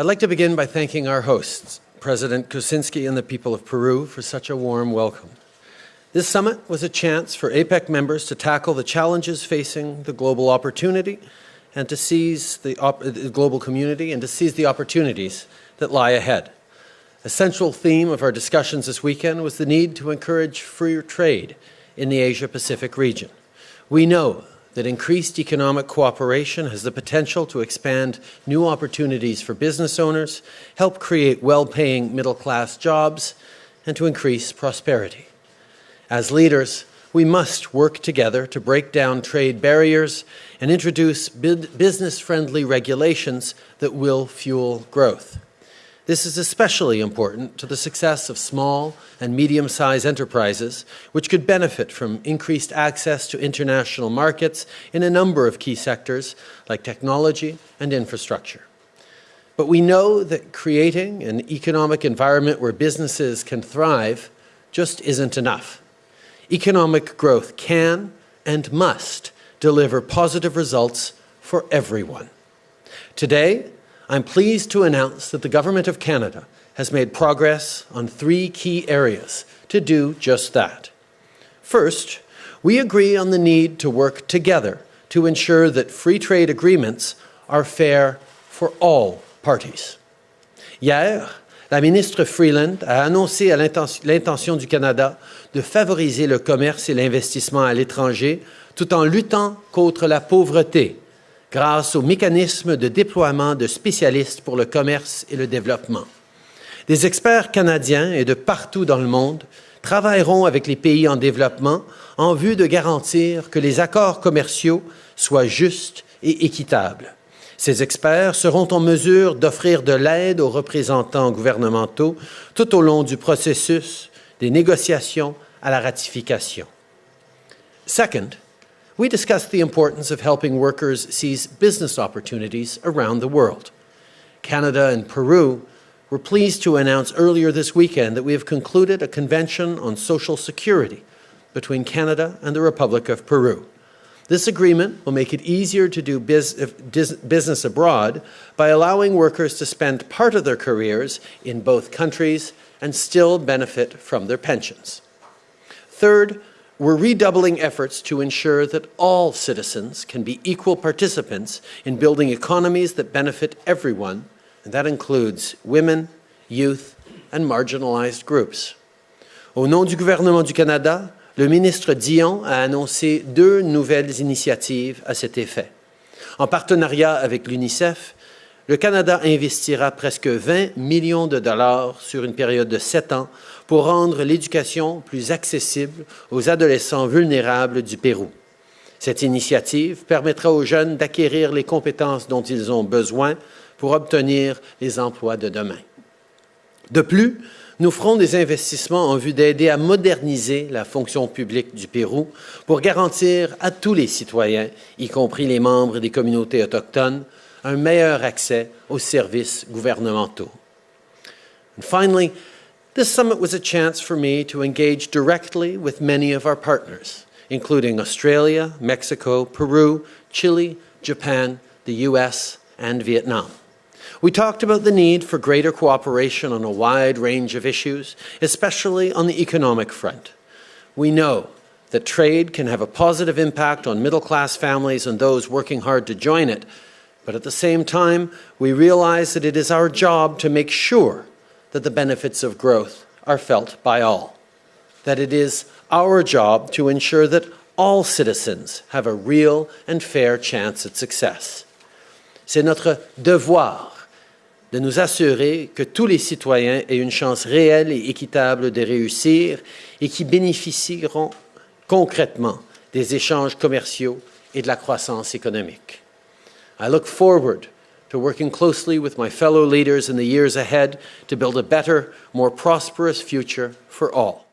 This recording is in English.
I'd like to begin by thanking our hosts, President Kuczynski and the people of Peru, for such a warm welcome. This summit was a chance for APEC members to tackle the challenges facing the global opportunity and to seize the, uh, the global community and to seize the opportunities that lie ahead. A central theme of our discussions this weekend was the need to encourage freer trade in the Asia-Pacific region. We know that increased economic cooperation has the potential to expand new opportunities for business owners, help create well-paying middle-class jobs, and to increase prosperity. As leaders, we must work together to break down trade barriers and introduce business-friendly regulations that will fuel growth. This is especially important to the success of small and medium-sized enterprises, which could benefit from increased access to international markets in a number of key sectors like technology and infrastructure. But we know that creating an economic environment where businesses can thrive just isn't enough. Economic growth can and must deliver positive results for everyone. Today, I'm pleased to announce that the Government of Canada has made progress on three key areas to do just that. First, we agree on the need to work together to ensure that free trade agreements are fair for all parties. Hier, la ministre Freeland a annoncé l'intention du Canada de favoriser le commerce et l'investissement à l'étranger tout en luttant contre la pauvreté grâce au mécanisme de déploiement de spécialistes pour le commerce et le développement. Des experts canadiens et de partout dans le monde travailleront avec les pays en développement en vue de garantir que les accords commerciaux soient justes et équitables. Ces experts seront en mesure d'offrir de l'aide aux représentants gouvernementaux tout au long du processus des négociations à la ratification. Second, we discussed the importance of helping workers seize business opportunities around the world. Canada and Peru were pleased to announce earlier this weekend that we have concluded a convention on social security between Canada and the Republic of Peru. This agreement will make it easier to do uh, business abroad by allowing workers to spend part of their careers in both countries and still benefit from their pensions. Third, we're redoubling efforts to ensure that all citizens can be equal participants in building economies that benefit everyone, and that includes women, youth, and marginalized groups. Au nom du gouvernement du Canada, le ministre Dion a annoncé deux nouvelles initiatives à cet effet. En partenariat avec l'UNICEF, le Canada investira presque 20 millions de dollars sur une période de sept ans pour rendre l'éducation plus accessible aux adolescents vulnérables du Pérou. Cette initiative permettra aux jeunes d'acquérir les compétences dont ils ont besoin pour obtenir les emplois de demain. De plus, nous ferons des investissements en vue d'aider à moderniser la fonction publique du Pérou pour garantir à tous les citoyens, y compris les membres des communautés autochtones, un meilleur accès aux services gouvernementaux. And finally, This summit was a chance for me to engage directly with many of our partners, including Australia, Mexico, Peru, Chile, Japan, the US, and Vietnam. We talked about the need for greater cooperation on a wide range of issues, especially on the economic front. We know that trade can have a positive impact on middle-class families and those working hard to join it, but at the same time, we realize that it is our job to make sure that the benefits of growth are felt by all, that it is our job to ensure that all citizens have a real and fair chance at success. C'est notre devoir de nous assurer que tous les citoyens aient une chance réelle et équitable de réussir et qui bénéficieront concrètement des échanges commerciaux et de la croissance économique. I look forward to working closely with my fellow leaders in the years ahead to build a better, more prosperous future for all.